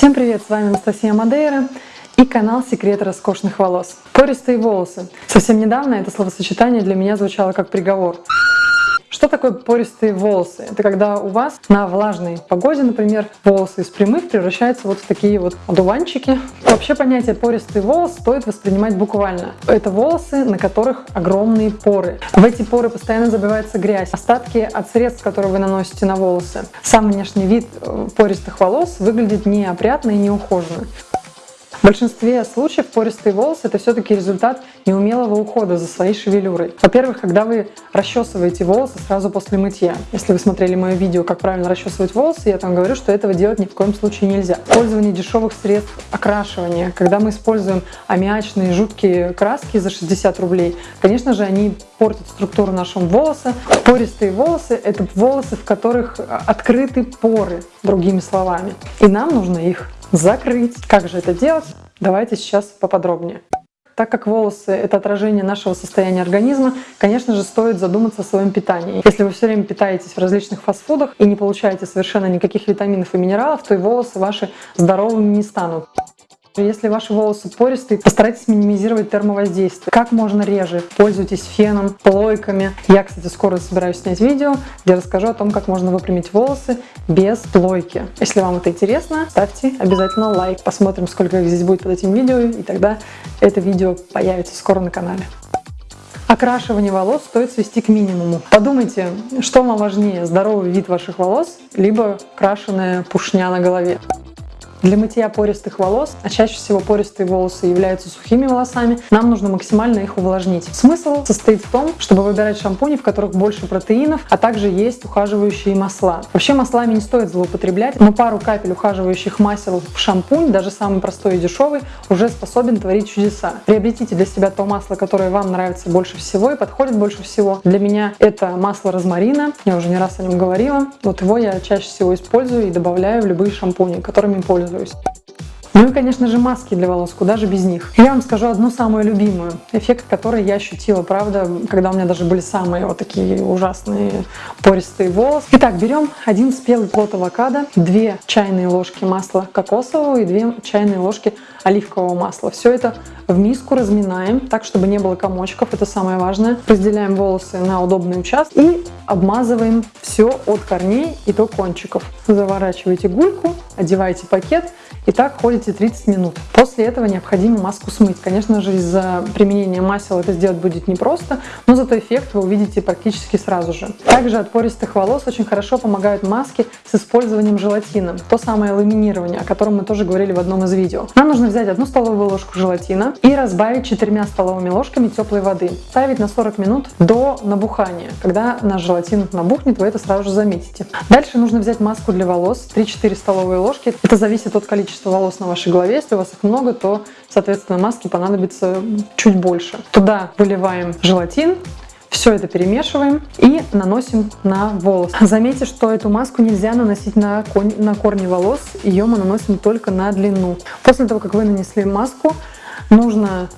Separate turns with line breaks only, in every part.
Всем привет, с вами Анастасия Мадейра и канал Секреты роскошных волос. Пористые волосы. Совсем недавно это словосочетание для меня звучало как приговор. Что такое пористые волосы? Это когда у вас на влажной погоде, например, волосы из прямых превращаются вот в такие вот одуванчики. Вообще понятие пористый волос стоит воспринимать буквально. Это волосы, на которых огромные поры. В эти поры постоянно забивается грязь, остатки от средств, которые вы наносите на волосы. Сам внешний вид э, пористых волос выглядит неопрятно и неухоженно. В большинстве случаев пористые волосы – это все-таки результат неумелого ухода за своей шевелюрой. Во-первых, когда вы расчесываете волосы сразу после мытья. Если вы смотрели мое видео, как правильно расчесывать волосы, я там говорю, что этого делать ни в коем случае нельзя. Пользование дешевых средств окрашивания. Когда мы используем аммиачные жуткие краски за 60 рублей, конечно же, они портят структуру нашего волоса. Пористые волосы – это волосы, в которых открыты поры, другими словами. И нам нужно их закрыть. Как же это делать? Давайте сейчас поподробнее. Так как волосы — это отражение нашего состояния организма, конечно же, стоит задуматься о своем питании. Если вы все время питаетесь в различных фастфудах и не получаете совершенно никаких витаминов и минералов, то и волосы ваши здоровыми не станут. Если ваши волосы пористые, постарайтесь минимизировать термовоздействие. Как можно реже. Пользуйтесь феном, плойками. Я, кстати, скоро собираюсь снять видео, где расскажу о том, как можно выпрямить волосы без плойки. Если вам это интересно, ставьте обязательно лайк. Посмотрим, сколько их здесь будет под этим видео, и тогда это видео появится скоро на канале. Окрашивание волос стоит свести к минимуму. Подумайте, что вам важнее, здоровый вид ваших волос, либо крашеная пушня на голове. Для мытья пористых волос, а чаще всего пористые волосы являются сухими волосами, нам нужно максимально их увлажнить. Смысл состоит в том, чтобы выбирать шампуни, в которых больше протеинов, а также есть ухаживающие масла. Вообще маслами не стоит злоупотреблять, но пару капель ухаживающих масел в шампунь, даже самый простой и дешевый, уже способен творить чудеса. Приобретите для себя то масло, которое вам нравится больше всего и подходит больше всего. Для меня это масло розмарина, я уже не раз о нем говорила. Вот его я чаще всего использую и добавляю в любые шампуни, которыми пользуюсь пользуюсь. Ну и, конечно же, маски для волос, куда же без них. Я вам скажу одну самую любимую, эффект который я ощутила, правда, когда у меня даже были самые вот такие ужасные пористые волосы. Итак, берем один спелый плод авокадо, 2 чайные ложки масла кокосового и 2 чайные ложки оливкового масла. Все это в миску разминаем, так, чтобы не было комочков, это самое важное. Разделяем волосы на удобные участки и обмазываем все от корней и до кончиков. Заворачиваете гульку, одеваете пакет и так ходите 30 минут. После этого необходимо маску смыть. Конечно же, из-за применения масел это сделать будет непросто, но зато эффект вы увидите практически сразу же. Также от пористых волос очень хорошо помогают маски с использованием желатина. То самое ламинирование, о котором мы тоже говорили в одном из видео. Нам нужно взять одну столовую ложку желатина и разбавить четырьмя столовыми ложками теплой воды. Ставить на 40 минут до набухания. Когда наш желатин набухнет, вы это сразу же заметите. Дальше нужно взять маску для волос, 3-4 столовые ложки. Это зависит от количества волос на вашей голове. Если у вас их много, то, соответственно, маски понадобится чуть больше. Туда выливаем желатин, все это перемешиваем и наносим на волос. Заметьте, что эту маску нельзя наносить на, на корни волос, ее мы наносим только на длину. После того, как вы нанесли маску, нужно,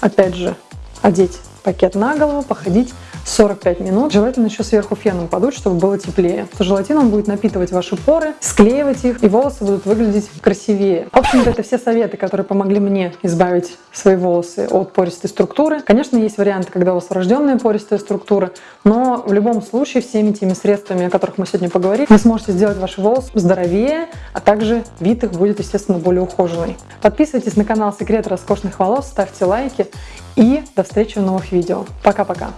опять же, одеть пакет на голову, походить 45 минут. Желательно еще сверху феном подуть, чтобы было теплее. То желатин он будет напитывать ваши поры, склеивать их, и волосы будут выглядеть красивее. В общем-то, это все советы, которые помогли мне избавить свои волосы от пористой структуры. Конечно, есть варианты, когда у вас врожденная пористая структура, но в любом случае всеми теми средствами, о которых мы сегодня поговорили, вы сможете сделать ваши волосы здоровее, а также вид их будет, естественно, более ухоженный. Подписывайтесь на канал Секрет роскошных волос, ставьте лайки и до встречи в новых видео. Пока-пока!